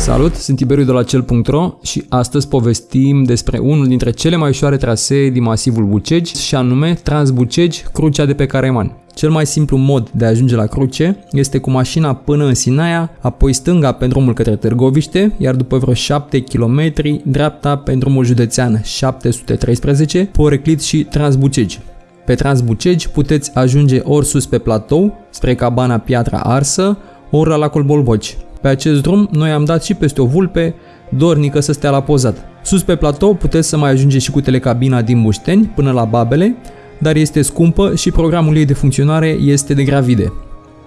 Salut, sunt Tiberiu de la cel.ro și astăzi povestim despre unul dintre cele mai ușoare trasee din masivul Bucegi și anume Transbucegi, Crucea de pe Careman. Cel mai simplu mod de a ajunge la cruce este cu mașina până în Sinaia, apoi stânga pe drumul către Târgoviște, iar după vreo 7 km dreapta pe drumul județean 713, Poreclit și Transbucegi. Pe Transbucegi puteți ajunge ori sus pe platou, spre cabana Piatra Arsă, ori la lacul Bolboci. Pe acest drum noi am dat și peste o vulpe, dornică să stea la pozat. Sus pe platou puteți să mai ajungeți și cu telecabina din Bușteni până la Babele, dar este scumpă și programul ei de funcționare este de gravide.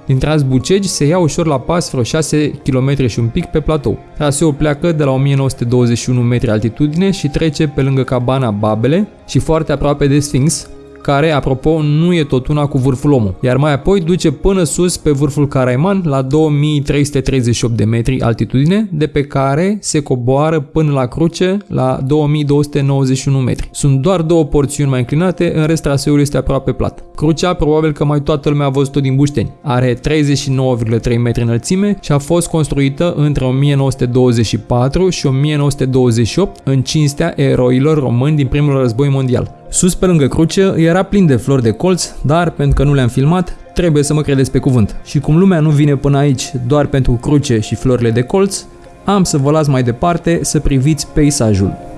Din Transbucegi se ia ușor la pas vreo 6 km și un pic pe platou. Traseul pleacă de la 1921 metri altitudine și trece pe lângă cabana Babele și foarte aproape de Sphinx, care, apropo, nu e tot una cu vârful omul, iar mai apoi duce până sus pe vârful Caraiman la 2338 de metri altitudine, de pe care se coboară până la cruce la 2291 metri. Sunt doar două porțiuni mai înclinate, în rest traseul este aproape plat. Crucea probabil că mai toată lumea a văzut-o din Bușteni. Are 39,3 metri înălțime și a fost construită între 1924 și 1928 în cinstea eroilor români din primul război mondial. Sus pe lângă cruce era plin de flori de colț, dar pentru că nu le-am filmat, trebuie să mă credeți pe cuvânt. Și cum lumea nu vine până aici doar pentru cruce și florile de colț, am să vă las mai departe să priviți peisajul.